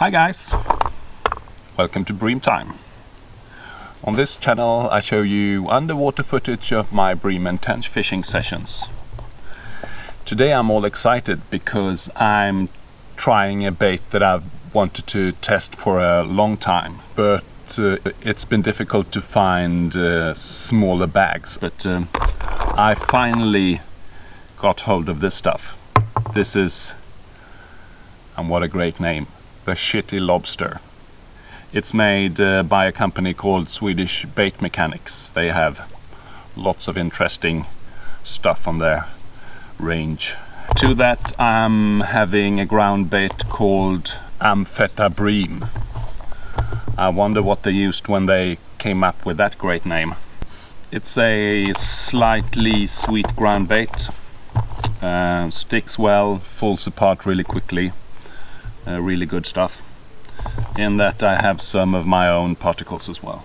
Hi guys! Welcome to Bream Time. On this channel I show you underwater footage of my bream and tench fishing sessions. Today I'm all excited because I'm trying a bait that I've wanted to test for a long time but uh, it's been difficult to find uh, smaller bags but um, I finally got hold of this stuff. This is, and what a great name, the Shitty Lobster. It's made uh, by a company called Swedish Bait Mechanics. They have lots of interesting stuff on their range. To that I'm having a ground bait called Ampheta I wonder what they used when they came up with that great name. It's a slightly sweet ground bait. Uh, sticks well, falls apart really quickly uh, really good stuff. In that I have some of my own particles as well.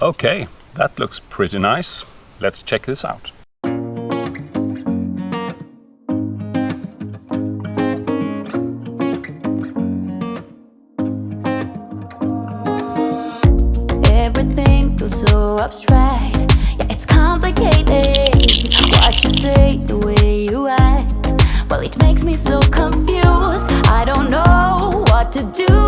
Okay, that looks pretty nice. Let's check this out. Everything feels so abstract Yeah, it's complicated What you say, the way you act well, it makes me so confused. I don't know what to do